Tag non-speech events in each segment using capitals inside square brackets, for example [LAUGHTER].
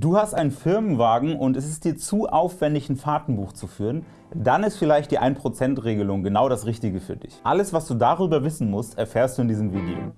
Du hast einen Firmenwagen und es ist dir zu aufwendig, ein Fahrtenbuch zu führen, dann ist vielleicht die 1%-Regelung genau das Richtige für dich. Alles, was du darüber wissen musst, erfährst du in diesem Video.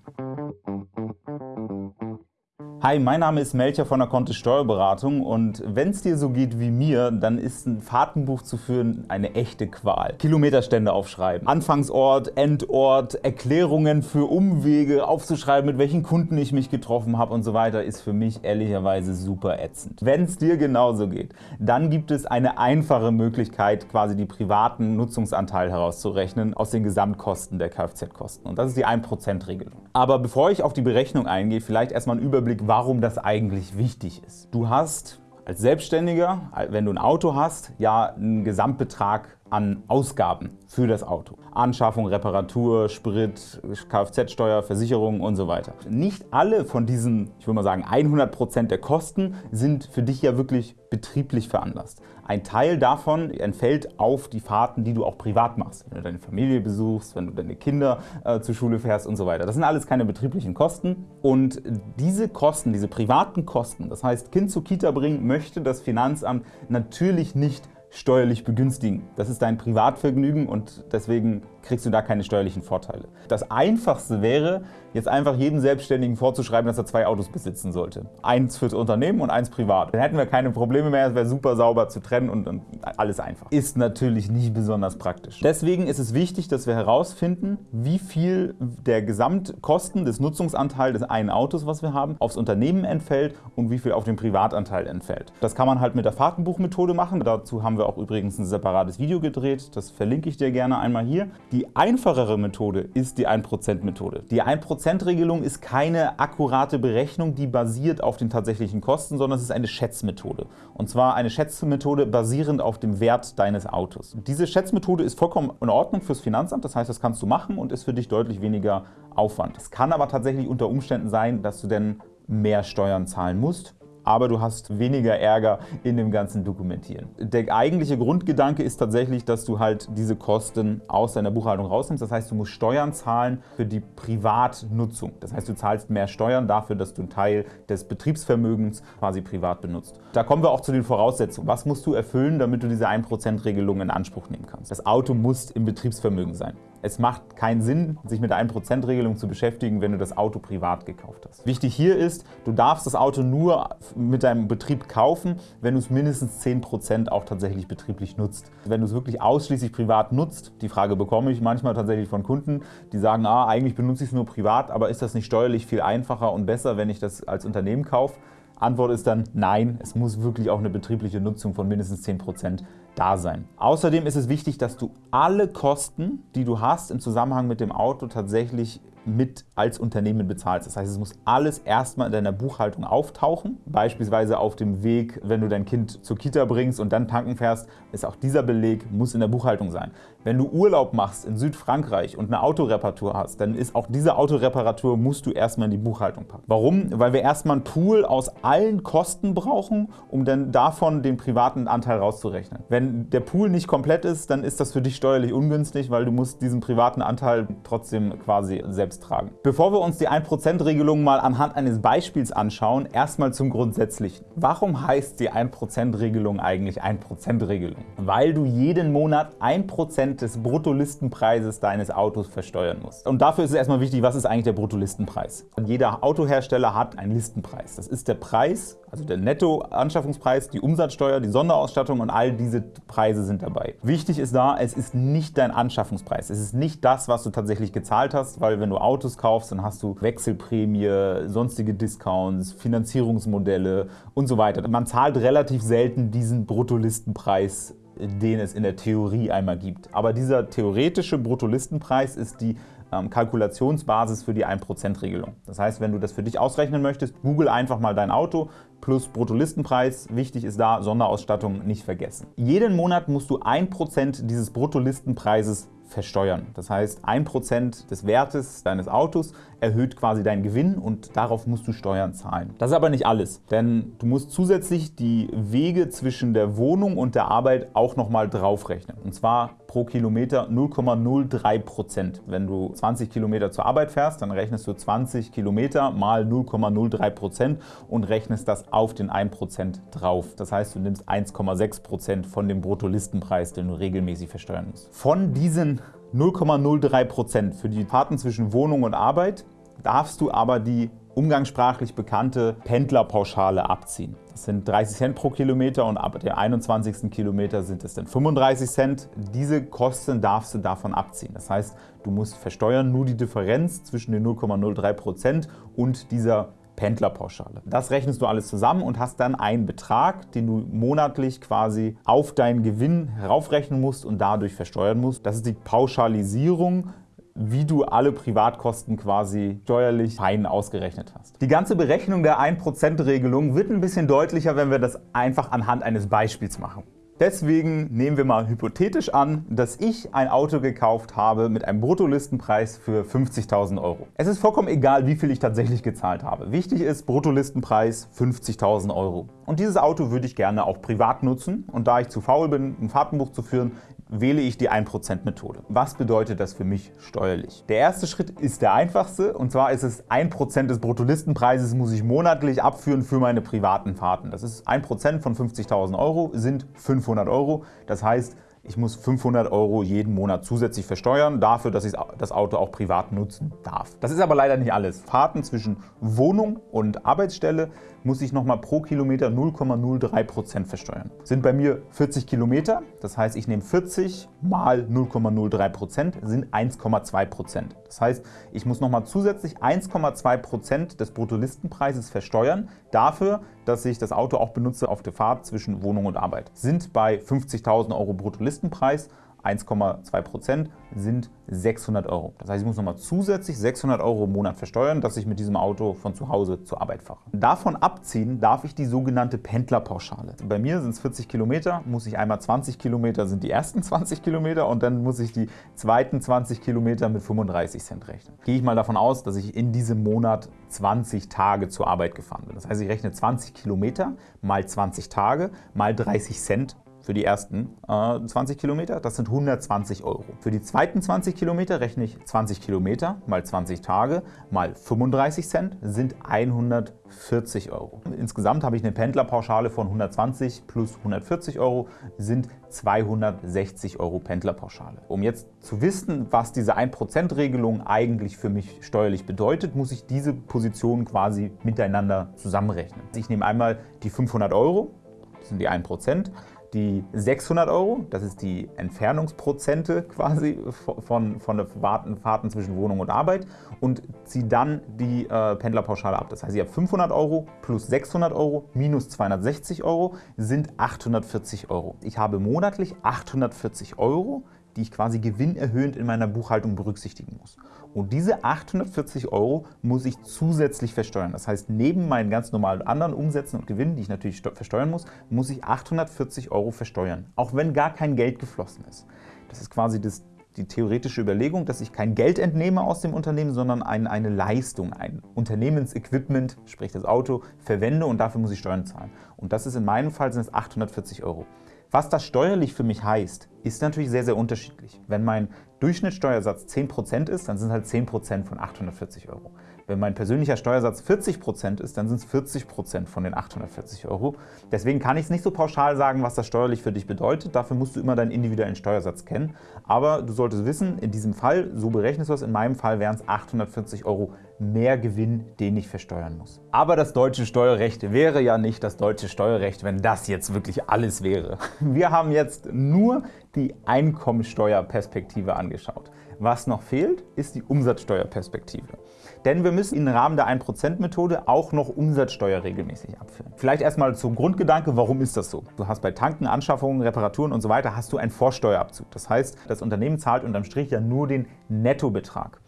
Hi, mein Name ist Melcher von der Kontist Steuerberatung und wenn es dir so geht wie mir, dann ist ein Fahrtenbuch zu führen eine echte Qual. Kilometerstände aufschreiben, Anfangsort, Endort, Erklärungen für Umwege aufzuschreiben, mit welchen Kunden ich mich getroffen habe und so weiter, ist für mich ehrlicherweise super ätzend. Wenn es dir genauso geht, dann gibt es eine einfache Möglichkeit, quasi die privaten Nutzungsanteil herauszurechnen aus den Gesamtkosten der Kfz-Kosten und das ist die 1%-Regelung. Aber bevor ich auf die Berechnung eingehe, vielleicht erstmal ein Überblick, warum das eigentlich wichtig ist. Du hast als Selbstständiger, wenn du ein Auto hast, ja einen Gesamtbetrag an Ausgaben für das Auto. Anschaffung, Reparatur, Sprit, Kfz-Steuer, Versicherung und so weiter. Nicht alle von diesen, ich würde mal sagen 100% der Kosten sind für dich ja wirklich betrieblich veranlasst. Ein Teil davon entfällt auf die Fahrten, die du auch privat machst. Wenn du deine Familie besuchst, wenn du deine Kinder äh, zur Schule fährst und so weiter. Das sind alles keine betrieblichen Kosten und diese Kosten, diese privaten Kosten, das heißt Kind zur Kita bringen, möchte das Finanzamt natürlich nicht steuerlich begünstigen. Das ist dein Privatvergnügen und deswegen kriegst du da keine steuerlichen Vorteile. Das Einfachste wäre, jetzt einfach jedem Selbstständigen vorzuschreiben, dass er zwei Autos besitzen sollte. Eins fürs Unternehmen und eins privat. Dann hätten wir keine Probleme mehr, es wäre super sauber zu trennen und, und alles einfach. Ist natürlich nicht besonders praktisch. Deswegen ist es wichtig, dass wir herausfinden, wie viel der Gesamtkosten des Nutzungsanteils des einen Autos, was wir haben, aufs Unternehmen entfällt und wie viel auf den Privatanteil entfällt. Das kann man halt mit der Fahrtenbuchmethode machen. Dazu haben wir auch übrigens ein separates Video gedreht. Das verlinke ich dir gerne einmal hier. Die einfachere Methode ist die 1%-Methode. Die 1%-Regelung ist keine akkurate Berechnung, die basiert auf den tatsächlichen Kosten, sondern es ist eine Schätzmethode. Und zwar eine Schätzmethode basierend auf dem Wert deines Autos. Diese Schätzmethode ist vollkommen in Ordnung fürs Finanzamt, das heißt, das kannst du machen und ist für dich deutlich weniger Aufwand. Es kann aber tatsächlich unter Umständen sein, dass du denn mehr Steuern zahlen musst aber du hast weniger Ärger in dem ganzen Dokumentieren. Der eigentliche Grundgedanke ist tatsächlich, dass du halt diese Kosten aus deiner Buchhaltung rausnimmst. Das heißt, du musst Steuern zahlen für die Privatnutzung. Das heißt, du zahlst mehr Steuern dafür, dass du einen Teil des Betriebsvermögens quasi privat benutzt. Da kommen wir auch zu den Voraussetzungen. Was musst du erfüllen, damit du diese 1%-Regelung in Anspruch nehmen kannst? Das Auto muss im Betriebsvermögen sein. Es macht keinen Sinn, sich mit der 1%-Regelung zu beschäftigen, wenn du das Auto privat gekauft hast. Wichtig hier ist, du darfst das Auto nur mit deinem Betrieb kaufen, wenn du es mindestens 10% auch tatsächlich betrieblich nutzt. Wenn du es wirklich ausschließlich privat nutzt, die Frage bekomme ich manchmal tatsächlich von Kunden, die sagen, ah, eigentlich benutze ich es nur privat, aber ist das nicht steuerlich viel einfacher und besser, wenn ich das als Unternehmen kaufe? Antwort ist dann nein, es muss wirklich auch eine betriebliche Nutzung von mindestens 10% da sein. Außerdem ist es wichtig, dass du alle Kosten, die du hast im Zusammenhang mit dem Auto tatsächlich mit als Unternehmen bezahlst. Das heißt, es muss alles erstmal in deiner Buchhaltung auftauchen. Beispielsweise auf dem Weg, wenn du dein Kind zur Kita bringst und dann tanken fährst, ist auch dieser Beleg muss in der Buchhaltung sein. Wenn du Urlaub machst in Südfrankreich und eine Autoreparatur hast, dann ist auch diese Autoreparatur musst du erstmal in die Buchhaltung packen. Warum? Weil wir erstmal einen Pool aus allen Kosten brauchen, um dann davon den privaten Anteil rauszurechnen. Wenn der Pool nicht komplett ist, dann ist das für dich steuerlich ungünstig, weil du musst diesen privaten Anteil trotzdem quasi selbst tragen. Bevor wir uns die 1%-Regelung mal anhand eines Beispiels anschauen, erstmal zum Grundsätzlichen. Warum heißt die 1%-Regelung eigentlich 1%-Regelung? Weil du jeden Monat 1% des Bruttolistenpreises deines Autos versteuern musst. Und dafür ist es erstmal wichtig, was ist eigentlich der Bruttolistenpreis? Jeder Autohersteller hat einen Listenpreis. Das ist der Preis, also der Nettoanschaffungspreis, die Umsatzsteuer, die Sonderausstattung und all diese Preise sind dabei. Wichtig ist da, es ist nicht dein Anschaffungspreis. Es ist nicht das, was du tatsächlich gezahlt hast, weil wenn du Autos kaufst, dann hast du Wechselprämie, sonstige Discounts, Finanzierungsmodelle und so weiter. Man zahlt relativ selten diesen Bruttolistenpreis den es in der Theorie einmal gibt. Aber dieser theoretische Bruttolistenpreis ist die ähm, Kalkulationsbasis für die 1%-Regelung. Das heißt, wenn du das für dich ausrechnen möchtest, google einfach mal dein Auto plus Bruttolistenpreis. Wichtig ist da, Sonderausstattung nicht vergessen. Jeden Monat musst du 1% dieses Bruttolistenpreises versteuern. Das heißt, 1% des Wertes deines Autos erhöht quasi deinen Gewinn und darauf musst du Steuern zahlen. Das ist aber nicht alles, denn du musst zusätzlich die Wege zwischen der Wohnung und der Arbeit auch nochmal draufrechnen. Und zwar pro Kilometer 0,03%. Wenn du 20 Kilometer zur Arbeit fährst, dann rechnest du 20 Kilometer mal 0,03% und rechnest das auf den 1% drauf. Das heißt, du nimmst 1,6% von dem Bruttolistenpreis, den du regelmäßig versteuern musst. Von diesen 0,03% für die Fahrten zwischen Wohnung und Arbeit darfst du aber die umgangssprachlich bekannte Pendlerpauschale abziehen. Das sind 30 Cent pro Kilometer und ab dem 21. Kilometer sind es dann 35 Cent. Diese Kosten darfst du davon abziehen. Das heißt, du musst versteuern nur die Differenz zwischen den 0,03% und dieser Pendlerpauschale. Das rechnest du alles zusammen und hast dann einen Betrag, den du monatlich quasi auf deinen Gewinn heraufrechnen musst und dadurch versteuern musst. Das ist die Pauschalisierung wie du alle Privatkosten quasi steuerlich fein ausgerechnet hast. Die ganze Berechnung der 1%-Regelung wird ein bisschen deutlicher, wenn wir das einfach anhand eines Beispiels machen. Deswegen nehmen wir mal hypothetisch an, dass ich ein Auto gekauft habe mit einem Bruttolistenpreis für 50.000 €. Es ist vollkommen egal, wie viel ich tatsächlich gezahlt habe. Wichtig ist Bruttolistenpreis 50.000 €. Und dieses Auto würde ich gerne auch privat nutzen. Und da ich zu faul bin, ein Fahrtenbuch zu führen, wähle ich die 1%-Methode. Was bedeutet das für mich steuerlich? Der erste Schritt ist der einfachste und zwar ist es 1% des Bruttolistenpreises muss ich monatlich abführen für meine privaten Fahrten. Das ist 1% von 50.000 € sind 500 €. Das heißt, ich muss 500 € jeden Monat zusätzlich versteuern, dafür, dass ich das Auto auch privat nutzen darf. Das ist aber leider nicht alles. Fahrten zwischen Wohnung und Arbeitsstelle muss ich nochmal pro Kilometer 0,03% versteuern. Sind bei mir 40 Kilometer, das heißt, ich nehme 40 mal 0,03% sind 1,2%. Das heißt, ich muss nochmal zusätzlich 1,2% des Bruttolistenpreises versteuern, dafür, dass ich das Auto auch benutze auf der Fahrt zwischen Wohnung und Arbeit. Sind bei 50.000 € Bruttolistenpreis 1,2% sind 600 €. Das heißt, ich muss nochmal zusätzlich 600 € im Monat versteuern, dass ich mit diesem Auto von zu Hause zur Arbeit fahre. Davon abziehen darf ich die sogenannte Pendlerpauschale. Bei mir sind es 40 Kilometer, muss ich einmal 20 Kilometer sind die ersten 20 Kilometer und dann muss ich die zweiten 20 Kilometer mit 35 Cent rechnen. Gehe ich mal davon aus, dass ich in diesem Monat 20 Tage zur Arbeit gefahren bin. Das heißt, ich rechne 20 Kilometer mal 20 Tage mal 30 Cent für die ersten äh, 20 Kilometer, das sind 120 Euro. Für die zweiten 20 Kilometer rechne ich 20 Kilometer mal 20 Tage mal 35 Cent sind 140 Euro. Insgesamt habe ich eine Pendlerpauschale von 120 plus 140 Euro sind 260 Euro Pendlerpauschale. Um jetzt zu wissen, was diese 1%-Regelung eigentlich für mich steuerlich bedeutet, muss ich diese Positionen quasi miteinander zusammenrechnen. Ich nehme einmal die 500 Euro, das sind die 1%, die 600 €, das ist die Entfernungsprozente quasi von, von der Fahrten, zwischen Wohnung und Arbeit und ziehe dann die äh, Pendlerpauschale ab. Das heißt, ich habe 500 € plus 600 € minus 260 € sind 840 €. Ich habe monatlich 840 €, die ich quasi gewinnerhöhend in meiner Buchhaltung berücksichtigen muss. Und diese 840 € muss ich zusätzlich versteuern. Das heißt, neben meinen ganz normalen anderen Umsätzen und Gewinnen, die ich natürlich versteuern muss, muss ich 840 € versteuern, auch wenn gar kein Geld geflossen ist. Das ist quasi das, die theoretische Überlegung, dass ich kein Geld entnehme aus dem Unternehmen, sondern ein, eine Leistung, ein Unternehmensequipment, sprich das Auto, verwende und dafür muss ich Steuern zahlen. Und das ist in meinem Fall sind es 840 €. Was das steuerlich für mich heißt, ist natürlich sehr, sehr unterschiedlich. Wenn mein Durchschnittssteuersatz 10% ist, dann sind halt 10% von 840 Euro. Wenn mein persönlicher Steuersatz 40% ist, dann sind es 40% von den 840 Euro. Deswegen kann ich es nicht so pauschal sagen, was das steuerlich für dich bedeutet. Dafür musst du immer deinen individuellen Steuersatz kennen. Aber du solltest wissen, in diesem Fall, so berechnest du es, in meinem Fall wären es 840 Euro mehr Gewinn, den ich versteuern muss. Aber das deutsche Steuerrecht wäre ja nicht das deutsche Steuerrecht, wenn das jetzt wirklich alles wäre. Wir haben jetzt nur die Einkommensteuerperspektive angeschaut. Was noch fehlt, ist die Umsatzsteuerperspektive. Denn wir müssen im Rahmen der 1%-Methode auch noch Umsatzsteuer regelmäßig abführen. Vielleicht erstmal zum Grundgedanke, warum ist das so? Du hast bei Tanken, Anschaffungen, Reparaturen und so hast du einen Vorsteuerabzug. Das heißt, das Unternehmen zahlt unterm Strich ja nur den Nettobetrag.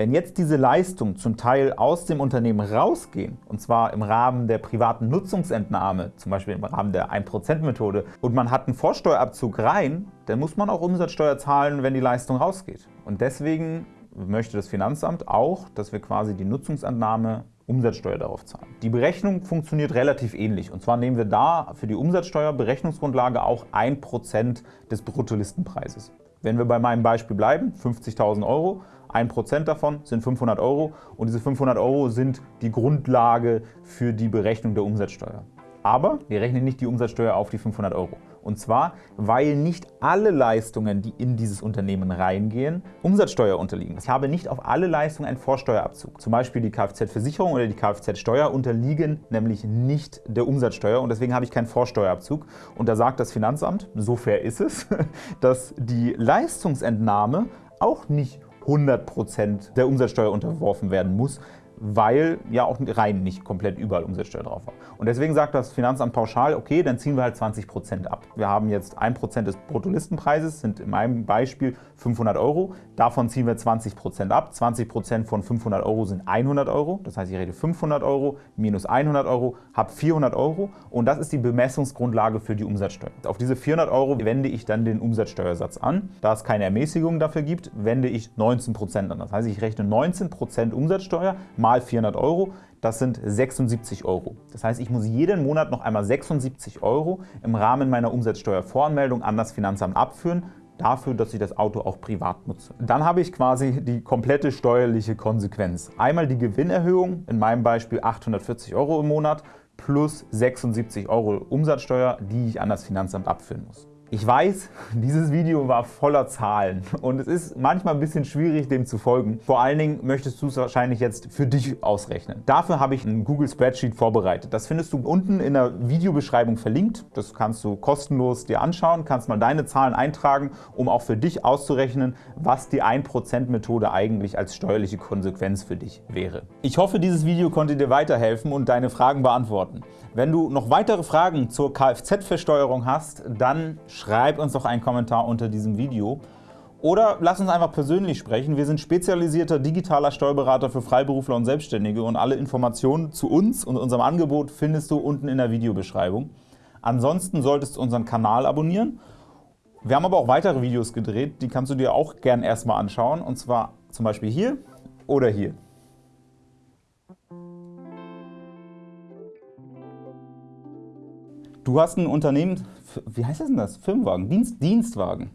Wenn jetzt diese Leistungen zum Teil aus dem Unternehmen rausgehen, und zwar im Rahmen der privaten Nutzungsentnahme, zum Beispiel im Rahmen der 1%-Methode, und man hat einen Vorsteuerabzug rein, dann muss man auch Umsatzsteuer zahlen, wenn die Leistung rausgeht. Und deswegen möchte das Finanzamt auch, dass wir quasi die Nutzungsentnahme Umsatzsteuer darauf zahlen. Die Berechnung funktioniert relativ ähnlich. Und zwar nehmen wir da für die Umsatzsteuer Berechnungsgrundlage auch 1% des Bruttolistenpreises. Wenn wir bei meinem Beispiel bleiben, 50.000 Euro, 1% davon sind 500 Euro und diese 500 Euro sind die Grundlage für die Berechnung der Umsatzsteuer. Aber wir rechnen nicht die Umsatzsteuer auf die 500 Euro. Und zwar, weil nicht alle Leistungen, die in dieses Unternehmen reingehen, Umsatzsteuer unterliegen. Ich habe nicht auf alle Leistungen einen Vorsteuerabzug. Zum Beispiel die Kfz-Versicherung oder die Kfz-Steuer unterliegen nämlich nicht der Umsatzsteuer und deswegen habe ich keinen Vorsteuerabzug. Und da sagt das Finanzamt, so fair ist es, [LAUGHS] dass die Leistungsentnahme auch nicht 100% der Umsatzsteuer unterworfen werden muss, weil ja auch rein nicht komplett überall Umsatzsteuer drauf war. Und deswegen sagt das Finanzamt pauschal, okay, dann ziehen wir halt 20% ab. Wir haben jetzt 1% des Bruttolistenpreises, sind in meinem Beispiel 500 Euro. Davon ziehen wir 20% ab. 20% von 500 Euro sind 100 Euro. Das heißt, ich rede 500 Euro minus 100 Euro, habe 400 Euro und das ist die Bemessungsgrundlage für die Umsatzsteuer. Auf diese 400 Euro wende ich dann den Umsatzsteuersatz an. Da es keine Ermäßigung dafür gibt, wende ich 19% an. Das heißt, ich rechne 19% Umsatzsteuer mal mal 400 Euro, das sind 76 Euro. Das heißt, ich muss jeden Monat noch einmal 76 Euro im Rahmen meiner Umsatzsteuervoranmeldung an das Finanzamt abführen, dafür, dass ich das Auto auch privat nutze. Dann habe ich quasi die komplette steuerliche Konsequenz. Einmal die Gewinnerhöhung, in meinem Beispiel 840 Euro im Monat, plus 76 Euro Umsatzsteuer, die ich an das Finanzamt abführen muss. Ich weiß, [LAUGHS] dieses Video war voller Zahlen und es ist manchmal ein bisschen schwierig, dem zu folgen. Vor allen Dingen möchtest du es wahrscheinlich jetzt für dich ausrechnen. Dafür habe ich ein Google Spreadsheet vorbereitet. Das findest du unten in der Videobeschreibung verlinkt. Das kannst du kostenlos dir anschauen, kannst mal deine Zahlen eintragen, um auch für dich auszurechnen, was die 1%-Methode eigentlich als steuerliche Konsequenz für dich wäre. Ich hoffe, dieses Video konnte dir weiterhelfen und deine Fragen beantworten. Wenn du noch weitere Fragen zur Kfz-Versteuerung hast, dann schreib uns doch einen Kommentar unter diesem Video. Oder lass uns einfach persönlich sprechen. Wir sind spezialisierter digitaler Steuerberater für Freiberufler und Selbstständige und alle Informationen zu uns und unserem Angebot findest du unten in der Videobeschreibung. Ansonsten solltest du unseren Kanal abonnieren. Wir haben aber auch weitere Videos gedreht, die kannst du dir auch gern erstmal anschauen und zwar zum Beispiel hier oder hier. Du hast ein Unternehmen, wie heißt das denn das? Firmenwagen, Dienst, Dienstwagen.